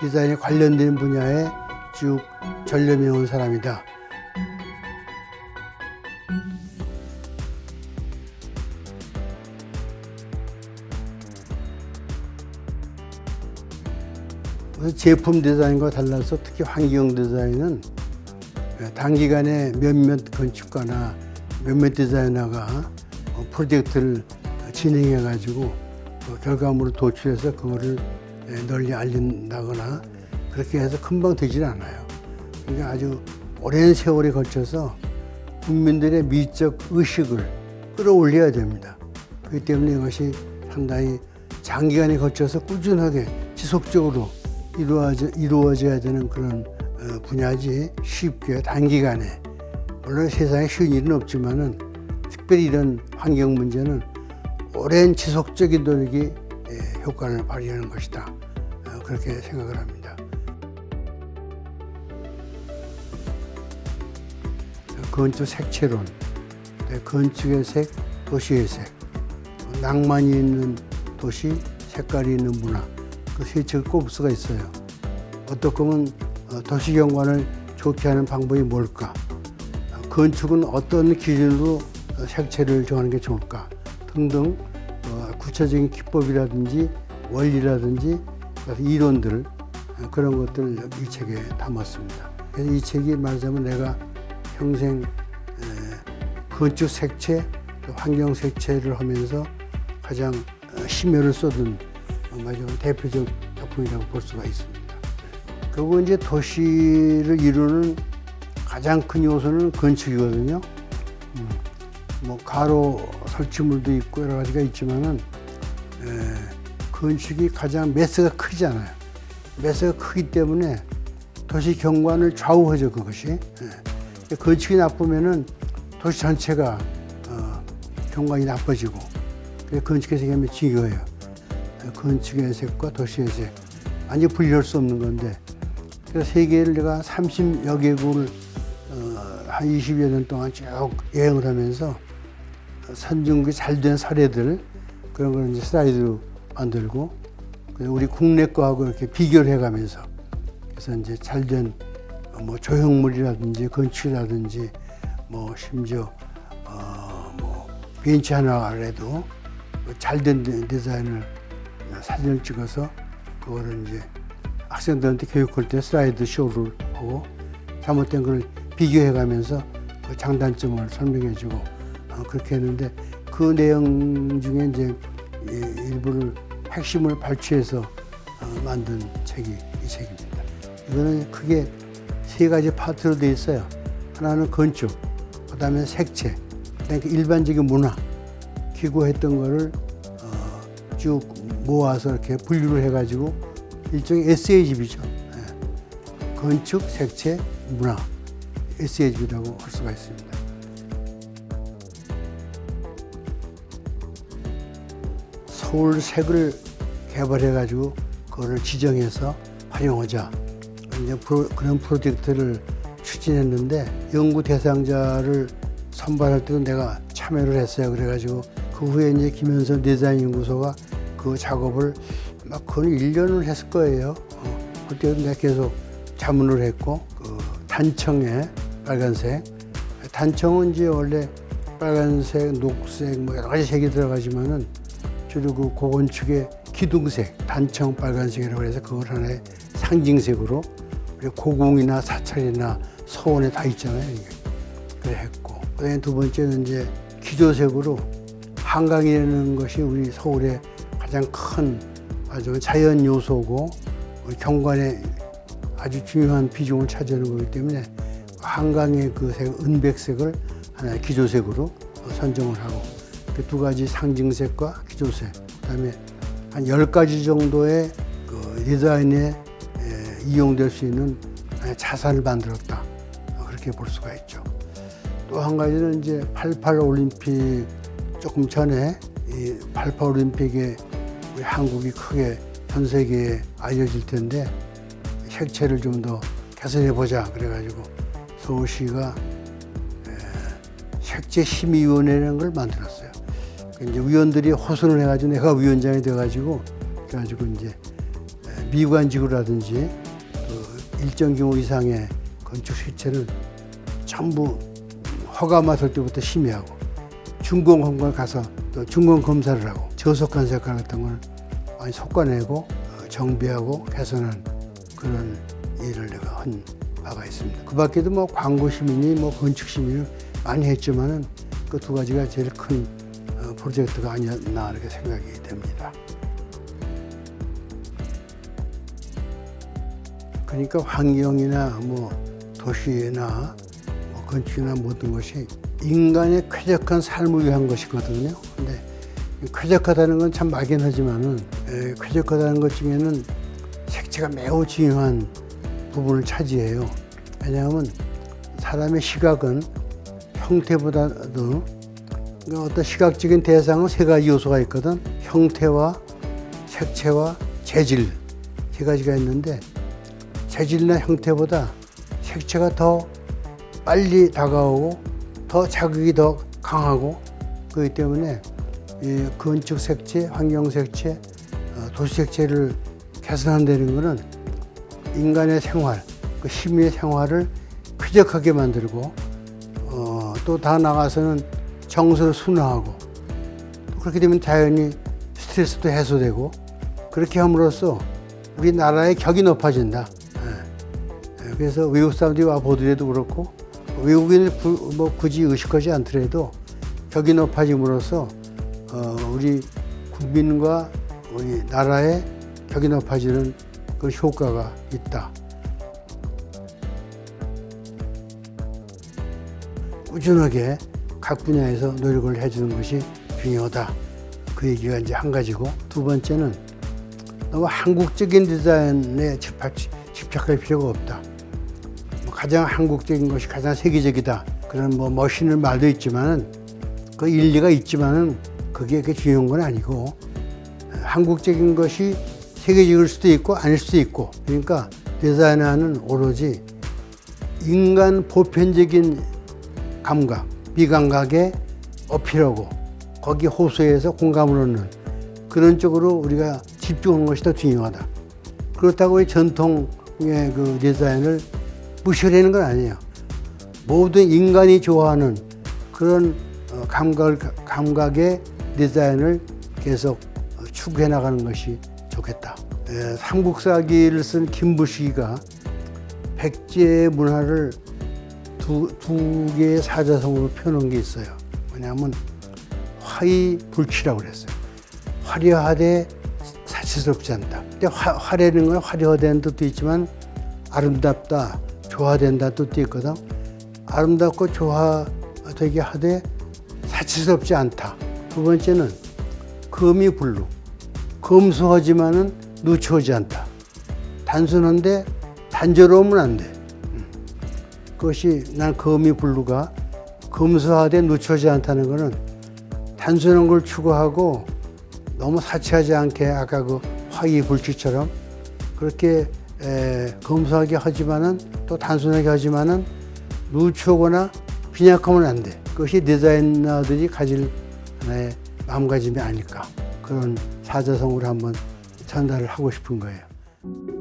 디자인에 관련된 분야에 쭉 전념해 온 사람이다. 제품 디자인과 달라서 특히 환경 디자인은 단기간에 몇몇 건축가나 몇몇 디자이너가 프로젝트를 진행해 가지고 그 결과물을 도출해서 그거를 널리 알린다거나 그렇게 해서 금방 되질 않아요. 그러니까 아주 오랜 세월에 걸쳐서 국민들의 미적 의식을 끌어올려야 됩니다. 그렇기 때문에 이것이 상당히 장기간에 걸쳐서 꾸준하게 지속적으로 이루어져, 이루어져야 되는 그런 어, 분야지 쉽게 단기간에 물론 세상에 쉬운 일은 없지만은 특별히 이런 환경 문제는 오랜 지속적인 노력이 예, 효과를 발휘하는 것이다 어, 그렇게 생각을 합니다. 건축 색채론, 네, 건축의 색, 도시의 색, 낭만이 있는 도시, 색깔이 있는 문화 그세 책을 꼽을 수가 있어요. 어떻게 보면 어, 도시 경관을 좋게 하는 방법이 뭘까? 건축은 어떤 기준으로 색채를 정하는 게 좋을까? 등등 어, 구체적인 기법이라든지 원리라든지 이론들 어, 그런 것들을 이 책에 담았습니다. 이 책이 말하자면 내가 평생 건축 색채, 환경 색채를 하면서 가장 심혈을 쏟은 대표적 작품이라고 볼 수가 있습니다. 그리고 이제 도시를 이루는 가장 큰 요소는 건축이거든요. 음, 뭐 가로 설치물도 있고 여러 가지가 있지만은 에, 건축이 가장 매스가 크잖아요. 매스가 크기 때문에 도시 경관을 좌우하죠 그것이. 에. 건축이 나쁘면은 도시 전체가 어, 경관이 나빠지고 그래서 건축의 색이 중요해요. 건축의 색과 도시의 색 완전 분리할 수 없는 건데 그래서 세계를 내가 30여 개국을 어, 한 20여 년 동안 쭉 여행을 하면서 선진국이 잘 된 사례들 그런 걸 이제 슬라이드로 만들고 우리 국내 거하고 이렇게 비교를 해가면서 그래서 이제 잘 된 뭐 조형물이라든지 건축이라든지 뭐 심지어 어뭐 벤치 하나라도 잘 된 디자인을 사진을 찍어서 그거를 이제 학생들한테 교육할 때 슬라이드 쇼를 보고 잘못된 걸 비교해 가면서 그 장단점을 설명해 주고 어, 그렇게 했는데 그 내용 중에 이제 일부를 핵심을 발췌해서 어, 만든 책이 이 책입니다. 이거는 크게 세 가지 파트로 되어 있어요. 하나는 건축, 그 다음에 색채, 그러니까 일반적인 문화, 기고했던 거를 어, 쭉 모아서 이렇게 분류를 해가지고 일종의 에세이집이죠. 예. 건축, 색채, 문화, 에세이집이라고 할 수가 있습니다. 서울색을 개발해가지고 그거를 지정해서 활용하자. 이제 프로, 그런 프로젝트를 추진했는데 연구 대상자를 선발할 때도 내가 참여를 했어요. 그래가지고 그 후에 이제 김현선 디자인 연구소가 그 작업을 막 거의 1년을 했을 거예요. 어, 그때도 내가 계속 자문을 했고 그 단청에 빨간색 단청은 이제 원래 빨간색, 녹색 뭐 여러 가지 색이 들어가지만은 주로 그 고건축의 기둥색, 단청 빨간색이라고 해서 그걸 하나의 상징색으로 고궁이나 사찰이나 서원에 다 있잖아요. 그래 했고 그다음에 두 번째는 이제 기조색으로 한강이라는 것이 우리 서울의 가장 큰 아주 자연 요소고 경관에 아주 중요한 비중을 차지하는 거기 때문에 한강의 그 색, 은백색을 하나의 기조색으로 선정을 하고 그 두 가지 상징색과 기조색, 그다음에 한 열 가지 정도의 그 디자인에 이용될 수 있는 자산을 만들었다. 그렇게 볼 수가 있죠. 또 한 가지는 이제 88 올림픽 조금 전에 이88 올림픽에 우리 한국이 크게 전 세계에 알려질 텐데 색채를 좀 더 개선해 보자 그래가지고 서울시가 색채 심의위원회라는 걸 만들었어요. 이제 위원들이 호선을 해가지고 내가 위원장이 돼가지고 그래가지고 이제 미관지구라든지 그 일정 규모 이상의 건축 실체는 전부 허가 맡을 때부터 심의하고 준공검을 가서 또 준공 검사를 하고 저속한 색깔 같은 걸 많이 솎아내고 어, 정비하고 개선한 그런 일을 내가 한 바가 있습니다. 그 밖에도 뭐 광고 시민이 뭐 건축 시민을 많이 했지만은 그 두 가지가 제일 큰 어, 프로젝트가 아니었나 이렇게 생각이 됩니다. 그러니까 환경이나 뭐 도시나 뭐 건축이나 모든 것이 인간의 쾌적한 삶을 위한 것이거든요. 근데 쾌적하다는 건 참 막연하지만은 에, 쾌적하다는 것 중에는 색채가 매우 중요한 부분을 차지해요. 왜냐하면 사람의 시각은 형태보다도 어떤 시각적인 대상은 세 가지 요소가 있거든. 형태와 색채와 재질 세 가지가 있는데 재질이나 형태보다 색채가 더 빨리 다가오고 더 자극이 더 강하고 그렇기 때문에 이 건축 색채, 환경 색채, 어, 도시 색채를 개선한다는 것은 인간의 생활, 그 시민의 생활을 쾌적하게 만들고 어, 또 다 나가서는 정서를 순화하고 또 그렇게 되면 자연히 스트레스도 해소되고 그렇게 함으로써 우리나라의 격이 높아진다. 예. 예, 그래서 외국 사람들이 와 보더라도 그렇고 외국인을 구- 뭐 굳이 의식하지 않더라도 격이 높아짐으로써 어, 우리 국민과 우리 나라의 격이 높아지는 그 효과가 있다. 꾸준하게 각 분야에서 노력을 해주는 것이 중요하다. 그 얘기가 이제 한 가지고 두 번째는 너무 한국적인 디자인에 집착, 집착할 필요가 없다. 뭐 가장 한국적인 것이 가장 세계적이다. 그런 뭐 멋있는 말도 있지만은 그 일리가 있지만은 그게 그 중요한 건 아니고 한국적인 것이 세계적일 수도 있고 아닐 수도 있고 그러니까 디자인하는 오로지 인간 보편적인 감각, 비감각에 어필하고 거기 호소해서 공감을 얻는 그런 쪽으로 우리가 집중하는 것이 더 중요하다. 그렇다고 이 전통의 그 디자인을 무시하려는 건 아니에요. 모든 인간이 좋아하는 그런 어, 감각, 감각의 디자인을 계속 어, 추구해 나가는 것이 좋겠다. 에, 삼국사기를 쓴 김부식이가 백제의 문화를 두, 두 개의 사자성어로 표현한 게 있어요. 뭐냐면 화이 불치라고 그랬어요. 화려하되 사치스럽지 않다. 근데 화, 화려는 건 화려하다는 뜻도 있지만 아름답다, 조화된다 뜻도 있거든. 아름답고 조화되게 하되 사치스럽지 않다. 두 번째는 금이 불루. 검소하지만은 누추하지 않다. 단순한데 단조로우면 안 돼. 음. 그것이 난 금이 불루가 검소하되 누추하지 않다는 것은 단순한 걸 추구하고 너무 사치하지 않게 아까 그 화기 불치처럼 그렇게 에, 검소하게 하지만은 또 단순하게 하지만은 누추하거나 빈약하면 안 돼. 그것이 디자이너들이 가질 하나의 마음가짐이 아닐까. 그런 사자성어를 한번 전달을 하고 싶은 거예요.